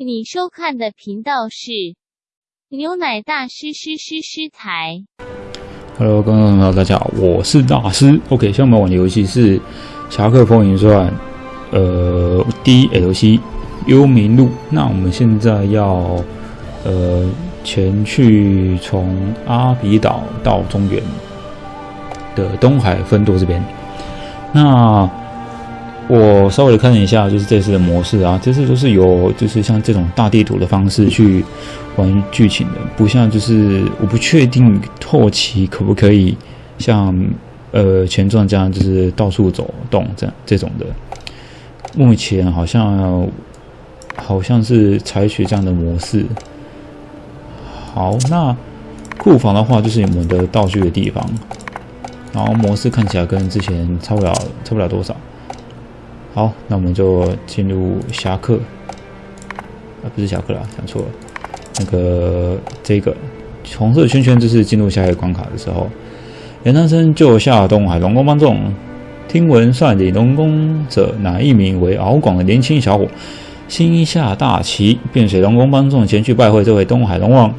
你收看的频道是牛奶大师师师师台。Hello，观众朋友，大家好，我是大师。OK，下面玩的游戏是《侠客风云传》呃 DLC 幽冥路。那我们现在要呃前去从阿比岛到中原的东海分舵这边。那我稍微看了一下，就是这次的模式啊，这次都是有就是像这种大地图的方式去玩剧情的，不像就是我不确定后期可不可以像呃前传这样，就是到处走动这样这种的。目前好像好像是采取这样的模式。好，那库房的话就是我们的道具的地方，然后模式看起来跟之前差不了差不了多少。好，那我们就进入侠客，啊，不是侠客啦，讲错了。那个这个红色圈圈就是进入下一个关卡的时候。袁丹生救下东海龙宫帮众，听闻率领龙宫者乃一名为敖广的年轻小伙，心下大奇，便随龙宫帮众前去拜会这位东海龙王。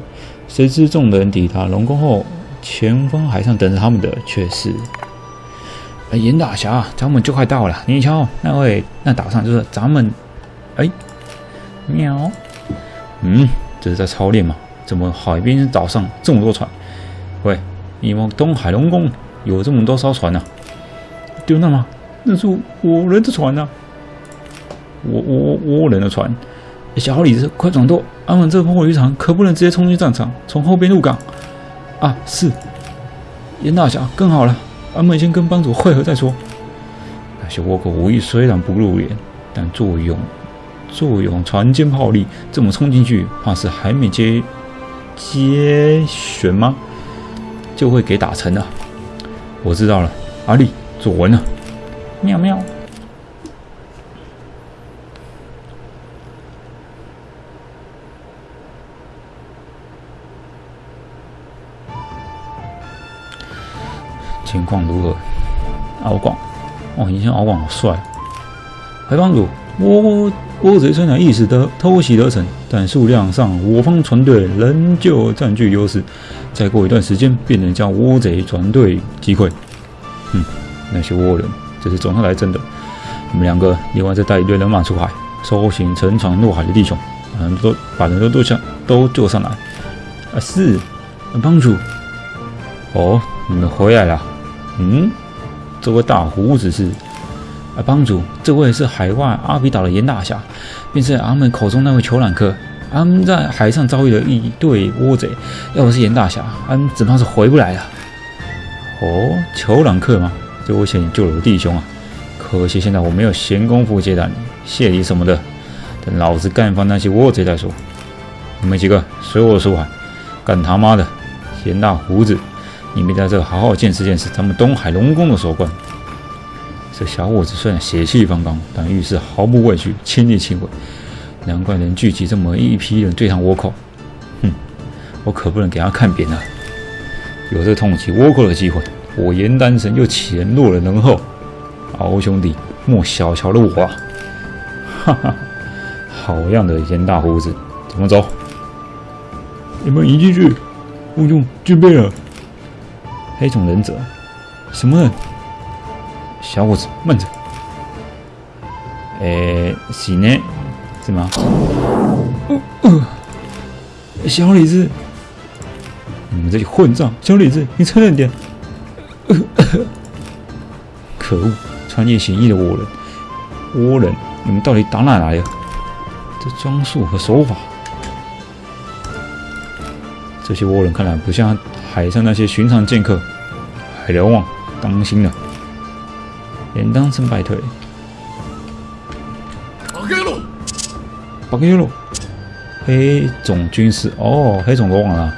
谁知众人抵达龙宫后，前方海上等着他们的却是。哎，严大侠，咱们就快到了。你瞧，那位那岛上就是咱们。哎，喵。嗯，这是在操练吗？怎么海边岛上这么多船？喂，你们东海龙宫有这么多艘船呢、丢那吗？那是我人的船呐、啊。我我我人的船。小李子，快转舵！俺们这破渔场可不能直接冲进战场，从后边入港。啊，是。严大侠，更好了。俺们先跟帮主会合再说。那些倭寇武艺虽然不入眼，但作用作用船坚炮利，这么冲进去，怕是还没接接旋吗？就会给打沉了。我知道了，阿力，左文啊。喵喵。情况如何？敖广，哦，以前敖广好帅。海帮主，倭倭贼虽然一时得偷袭得逞，但数量上我方船队仍旧占据优势。再过一段时间，便能将倭贼船队击溃。嗯，那些倭人，这是总算来真的。你们两个另外再带一队人马出海，搜寻沉船落海的弟兄，把人都把人都都上都救上来。啊，是，帮主。哦，你们回来了。嗯，这位大胡子是啊，帮主，这位是海外阿比岛的严大侠，便是俺们口中那位裘兰克。俺们在海上遭遇了一队倭贼，要不是严大侠，俺只怕是回不来了。哦，裘兰克吗？这危险救了我弟兄啊！可惜现在我没有闲工夫接待你，谢礼什么的，等老子干翻那些倭贼再说。你们几个随我出海，干他妈的！严大胡子！你们在这好好见识见识咱们东海龙宫的手段。这小伙子虽然血气方刚，但遇事毫不畏惧，亲力亲为，难怪能聚集这么一批人对抗倭寇。哼，我可不能给他看扁了。有这痛击倭寇的机会，我严丹神又岂能落人后？敖兄弟，莫小瞧了我啊！哈哈，好样的，严大胡子，怎么走？你们一进去，我就军备了。黑种忍者，什么人？小伙子，慢着。诶，是呢，是吗？哦呃，小李子，你们这些混账！小李子，你承认点。可恶，穿越险役的倭人，倭人，你们到底打哪来的？这装束和手法，这些倭人看来不像。海上那些寻常剑客，海辽望，当心了！连当成败退。八开路，八开路，黑种军师哦，黑种国王啊，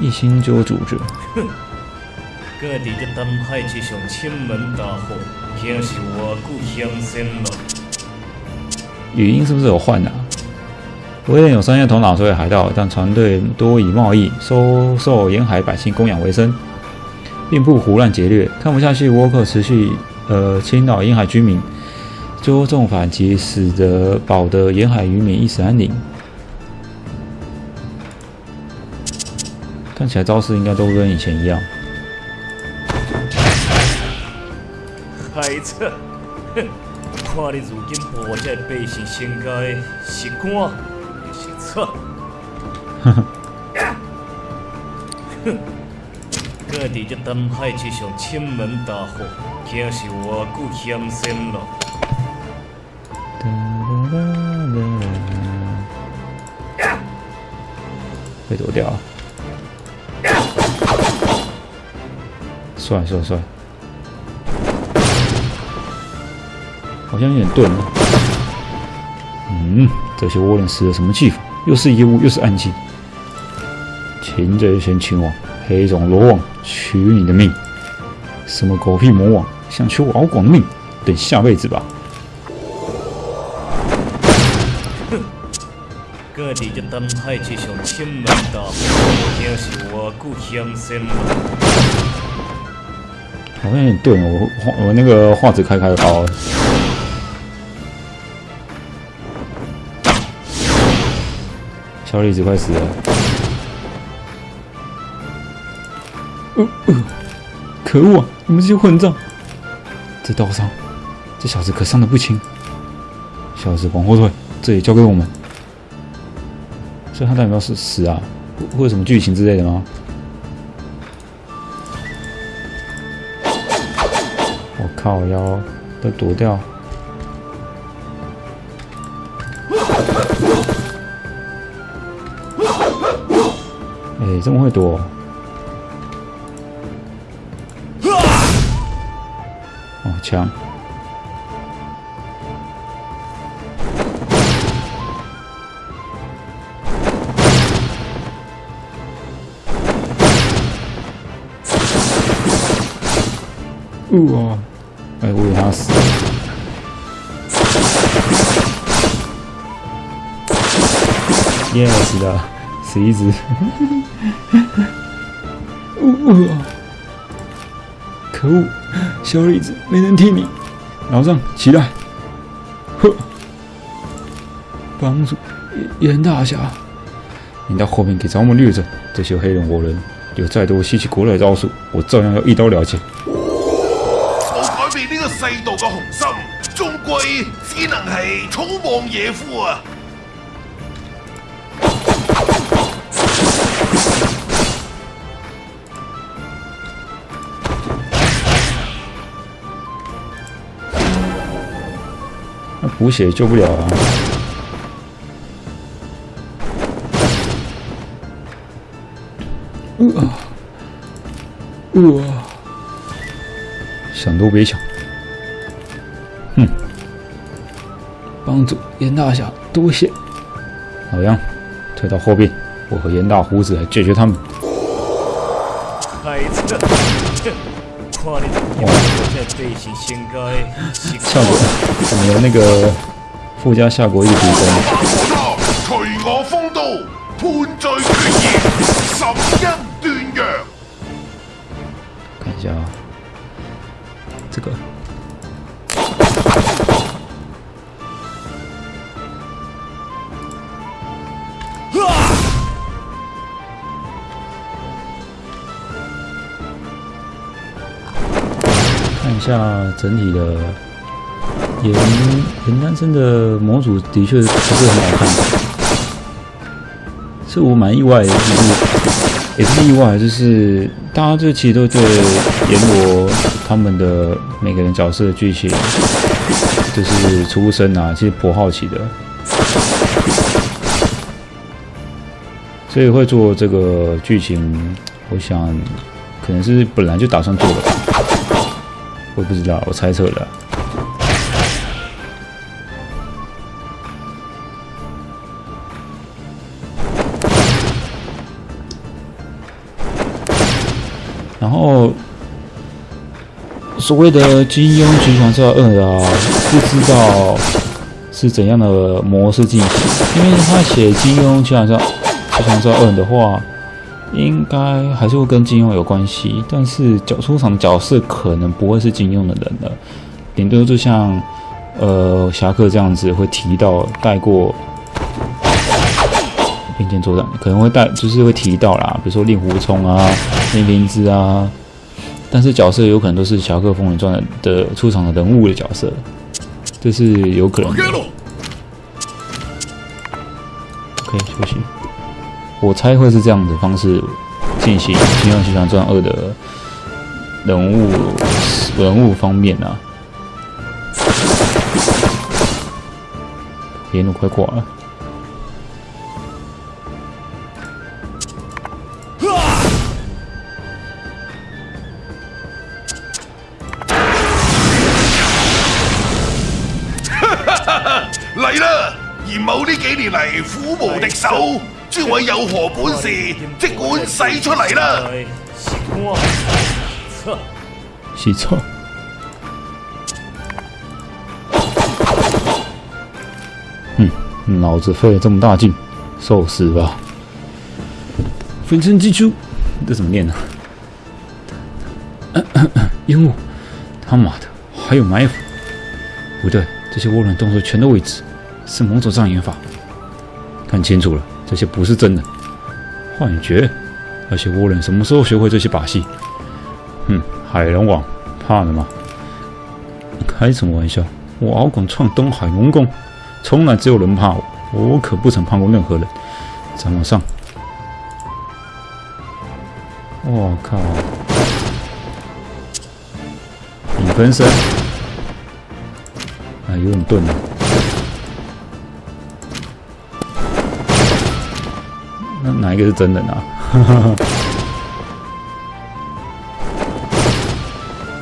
一心就主着。哼，各地的东海之上亲门大户，竟是我故乡先了。语音是不是有换啊？威廉有商业头脑，所以海盗，但船队多以贸易、收受沿海百姓供养为生，并不胡乱劫掠。看不下去，倭寇持续呃侵扰沿海居民，周重反击，使得保得沿海渔民一死安宁。看起来招式应该都跟以前一样。孩子，哼！看你如今破这百姓身家的是官错？哼哼。哼！搁伫这东海之上亲门大户，真是偌久险险了。被躲掉。帅帅帅！好像有点钝。嗯，这些涡轮使了什么技法？又是烟雾，又是暗器。擒贼先擒王，黑种罗网取你的命！什么狗屁魔王，想取我敖广的命？等下辈子吧。哼！各地这东海之上千门大户，竟是偌久险险了。好像有点钝，我画我那个画质开开高。小李子快死了！呃呃，可恶啊！你们这些混账！这刀伤，这小子可伤的不轻。小子往后退，这里交给我们。所以他代表是死啊？会有什么剧情之类的吗？靠腰都躲掉！哎，这么会躲！哦，枪！哇！哎，我给他死了。耶，死了，死一只。可恶，小李子没人替你，老丈起来。呵，帮助严大侠，你到后面给咱们掠着这些黑人活人，有再多稀奇古怪的招数，我照样要一刀了结。世道嘅雄心，终归只能系草莽野夫啊！补血救不了啊！呃，呃，想都别想！哼，帮主严大侠，多谢。老杨，退到后边，我和严大胡子来解决他们。孩子，效果怎么有那个附加效果一提升？除我风度，判罪决然，审恩断阳。看一下啊，这个。下整体的颜颜单身的模组，的确不是很好看。是我蛮意外的，就是也是意外，就是大家这其实都对阎罗他们的每个人角色的剧情，就是出身啊，其实颇好奇的，所以会做这个剧情，我想可能是本来就打算做的吧。我不知道，我猜测的。然后，所谓的金庸《群雄传二》啊，不知道是怎样的模式进行，因为他写金庸《群雄传群雄传二》的话。应该还是会跟金庸有关系，但是角出场的角色可能不会是金庸的人了，顶多就像呃侠客这样子会提到带过并肩作战，可能会带就是会提到啦，比如说令狐冲啊、令平之啊，但是角色有可能都是侠客风云传的出场的人物的角色，这是有可能的。可以休息。我猜会是这样的方式进行《金庸奇侠传二》的人物人物方面啊。野弩快挂了，有何本事，即管使出嚟啦！是我，操！洗错。嗯，脑子费了这么大劲，受死吧！分身击出，这怎么念呢、烟雾，他妈的，还有埋伏！不对，这些涡轮动作全都未知，是某种障眼法。看清楚了，这些不是真的，幻觉。那些倭人什么时候学会这些把戏？哼，海龙王，怕了吗？开什么玩笑！我敖广创东海龙宫，从来只有人怕我，我可不曾怕过任何人。再往上，我靠！影分身，啊，有点钝了。哪一个是真人啊？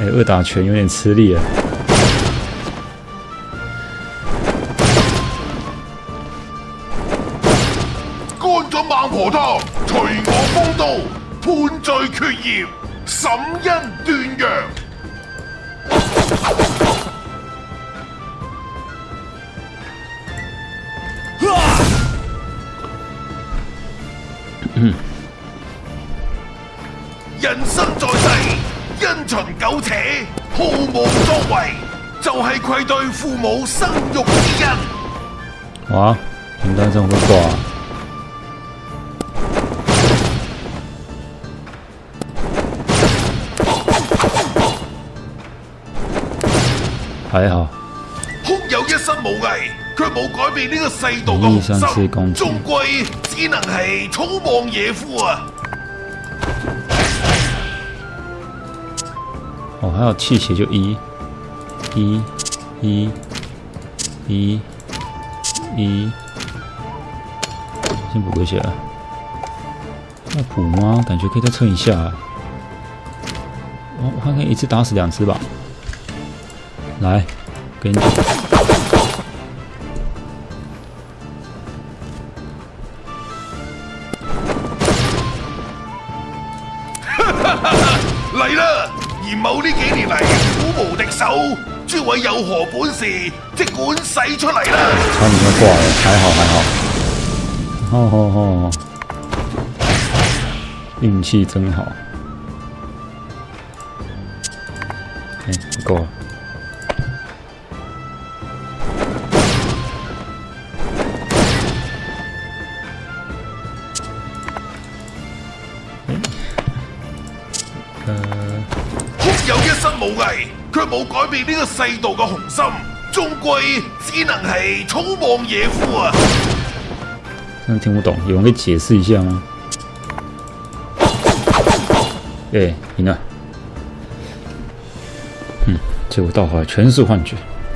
哎、二打拳有点吃力啊。乾咗孟婆湯，除我風度，判罪決業，審恩斷陽。作為，就係愧對父母生育之恩。哇，平单这么会挂、啊？还好，空有一身武藝，卻冇改變呢個世道嘅一三四雄公斤心，終歸只能係草莽野夫啊！哦，还有气血就一，一，一，一，一，先补个血。要补吗？感觉可以再蹭一下、我我看看一次打死两只吧。来，给你。位有何本事，即管使出嚟啦！差唔多挂了，还好还好。哦吼吼，运气真好。哎、够了。呃，空有一身武藝，卻冇改变呢个世道嘅雄心，终归只能係草莽野夫啊！真的听不懂，有人可以解释一下吗？哎、赢了。嗯，结果到后来全是幻觉，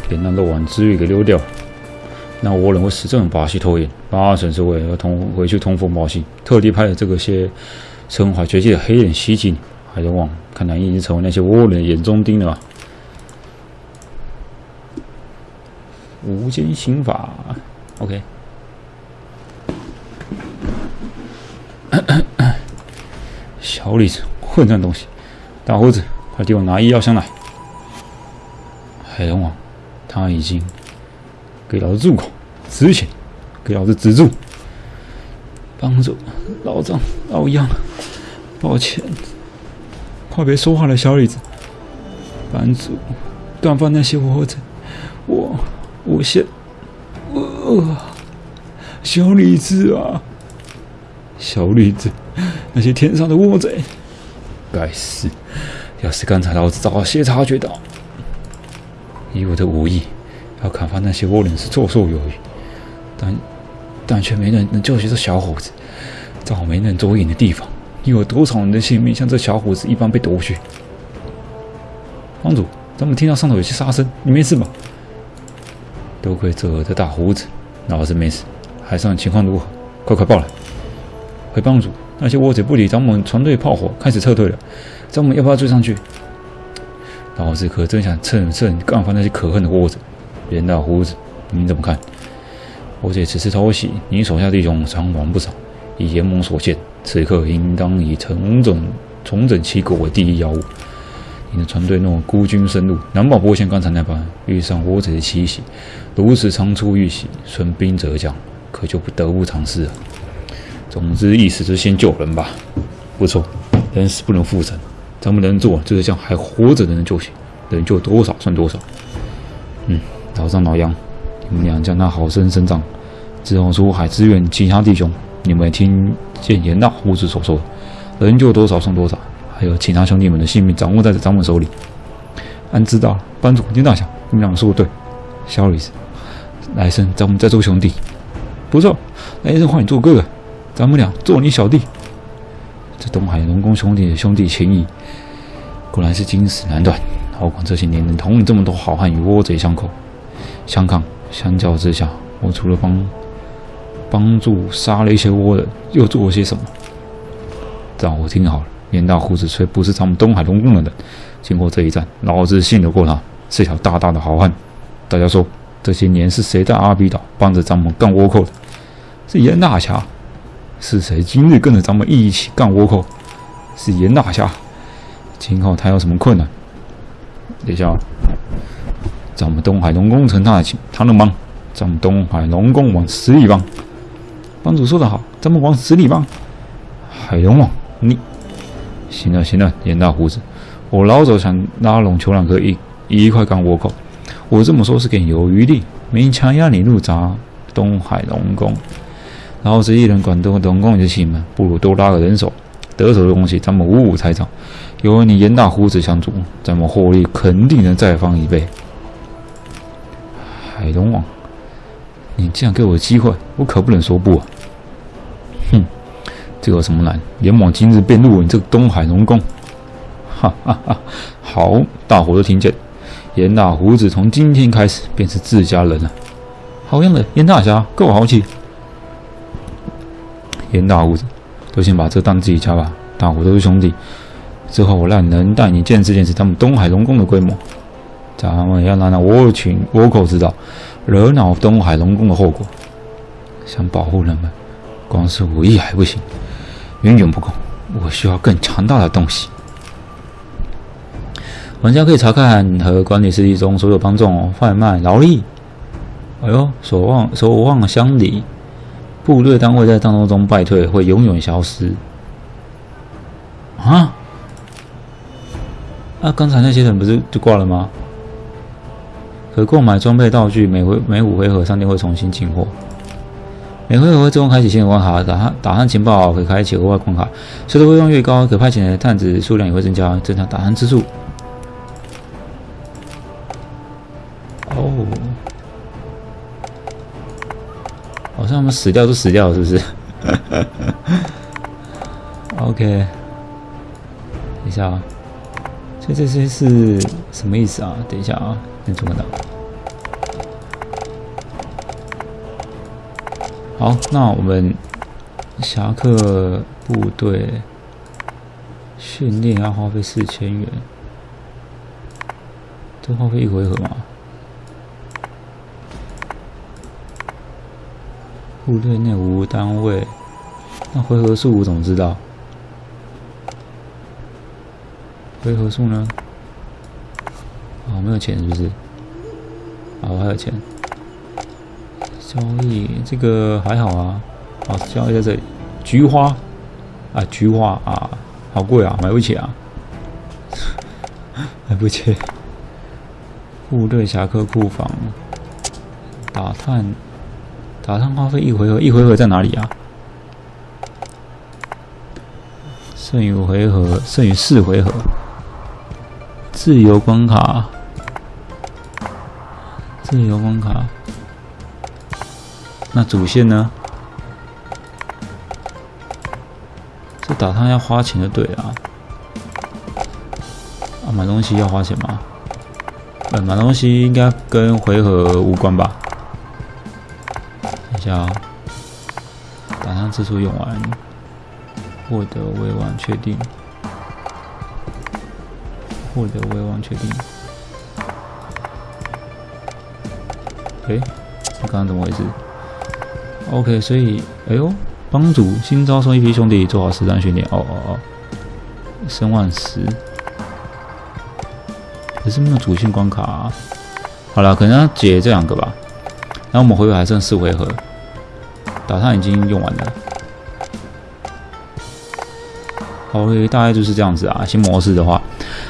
连那漏网之鱼给溜掉。那我人会使这种把戏拖延，八成是为了要通回去通风报信，特地派了这个些身怀绝技的黑人袭击你。海龙王，看来你已经成为那些倭人的眼中钉了吧？无间刑法，OK。小李子，混账东西！大胡子，快给我拿医药箱来！海龙王，他已经给老子住口！止血！给老子止住！帮助老张、老杨，抱歉，快别说话了，小李子！帮主断发那些倭贼，我我先呃小李子啊，小李子，那些天上的窝贼，该死！要是刚才老子早些察觉到，以我的武艺，要砍伐那些窝人是绰绰有余，但但却没人能救起这小伙子，在我没能着眼的地方，又有多少人的性命像这小伙子一般被夺去？帮主，咱们听到上头有些杀声，你没事吧？多亏这的大胡子，老子没死。海上情况如何？快快报来！回帮主，那些倭贼不理咱们船队炮火，开始撤退了。咱们要不要追上去？老子可真想趁胜干翻那些可恨的倭贼。严大胡子，你怎么看？倭贼此次偷袭，你手下弟兄伤亡不少。以严盟所见，此刻应当以重整重整旗鼓为第一要务。你的船队若孤军深入，难保不会像刚才那般遇上倭贼的奇袭。如此仓促遇袭，损兵折将，可就不得不尝试了。总之，意思是先救人吧。不错，人死不能复生，咱们能做就是将还活着的人救起，能救多少算多少。嗯，老张、老杨，你们俩将他好生生长，之后出海支援其他弟兄。你们听见严大胡子所说，能救多少算多少。还有其他兄弟们的性命掌握在这掌门手里。俺知道了，班主丁大侠，你们两个说的对。小李子，来生咱们再做兄弟。不错，来生换你做哥哥，咱们俩做你小弟。这东海龙宫兄弟的兄弟情谊，果然是经史难断。何况这些年能统领这么多好汉与倭贼相口相抗，相较之下，我除了帮帮助杀了一些倭人，又做了些什么？让我听好了。严大胡子虽不是咱们东海龙宫的人，经过这一战，老子信得过他，是条大大的好汉。大家说，这些年是谁在阿比岛帮着咱们干倭寇的？是严大侠。是谁今日跟着咱们一起干倭寇？是严大侠。今后他有什么困难？等一下，咱们东海龙宫成他的情，他能帮，咱们东海龙宫往死里帮。帮主说得好，咱们往死里帮。海龙王，你。行了行了，严大胡子，我老早想拉拢裘两哥一一块干倭寇。我这么说是给你有余力，没强压你入闸东海龙宫。老子一人管东龙宫就行了，不如多拉个人手，得手的东西咱们五五拆账。有你严大胡子相助，咱们获利肯定能再翻一倍。海龙王，你这样给我机会，我可不能说不。啊。这有什么难？阎王今日便入你这个东海龙宫，哈哈哈！好，大伙都听见，严大胡子从今天开始便是自家人了。好样的，严大侠，够豪气！严大胡子，都先把这当自己家吧。大伙都是兄弟，之后我让能带你见识见识他们东海龙宫的规模。咱们要让那倭群倭寇知道，惹恼东海龙宫的后果。想保护人们，光是武艺还不行。远远不够，我需要更强大的东西。玩家可以查看和管理实际中所有帮众贩卖劳力。哎呦，守望守望乡里，部队单位在战斗中败退，会永远消失。啊？那刚才那些人不是就挂了吗？可购买装备道具，每回每五回合商店会重新进货。每回合会自动开启新的关卡，打探打探情报可开启额外关卡，随着威望越高，可派遣的探子数量也会增加，增加打探次数。哦，好像我们死掉都死掉了，是不是？OK，等一下啊，这这些是什么意思啊？等一下啊，先怎么的？好，那我们侠客部队训练要花费四千元，这花费一回合吗？部队内无单位，那回合数我怎么知道？回合数呢？哦，没有钱是不是？哦，还有钱。交易这个还好啊，好交易在这里。菊花啊，菊花啊，好贵啊，买不起啊，买不起。部队侠客库房，打探，打探花费一回合，一回合在哪里啊？剩余回合，剩余四回合，自由关卡，自由关卡。那主线呢？这打探要花钱就对了。啊，买东西要花钱吗？呃，买东西应该跟回合无关吧？等一下啊，打探次数用完，获得未完确定，获得未完确定。诶，刚刚怎么回事？OK，所以，哎呦，帮主新招收一批兄弟，做好实战训练。哦哦哦，升万十。可是没有主线关卡、啊，好了，可能要解这两个吧。然后我们回合还剩四回合，打探已经用完了。OK，大概就是这样子啊。新模式的话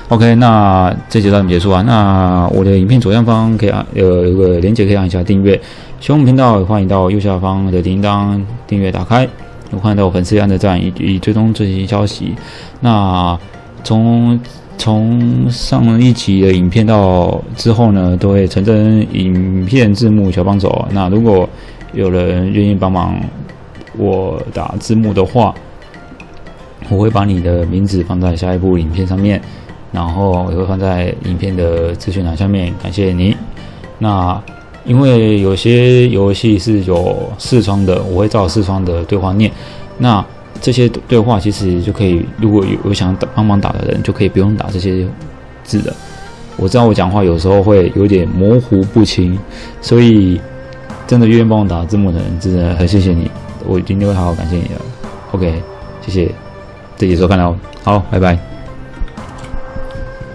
，OK，那这节到这结束啊。那我的影片左上方可以按有一个连接，可以按一下订阅。喜欢我们频道，欢迎到右下方的铃铛订阅打开，有欢迎到粉丝按的赞以及追踪最新消息。那从从上一集的影片到之后呢，都会成真影片字幕小帮手。那如果有人愿意帮忙我打字幕的话，我会把你的名字放在下一部影片上面，然后也会放在影片的资讯栏下面。感谢你。那因为有些游戏是有视窗的，我会照视窗的对话念。那这些对话其实就可以，如果有有想打帮忙打的人，就可以不用打这些字的。我知道我讲话有时候会有点模糊不清，所以真的愿意帮我打字幕的人，真的很谢谢你，我今天会好好感谢你的。OK，谢谢，谢谢收看了，好，拜拜。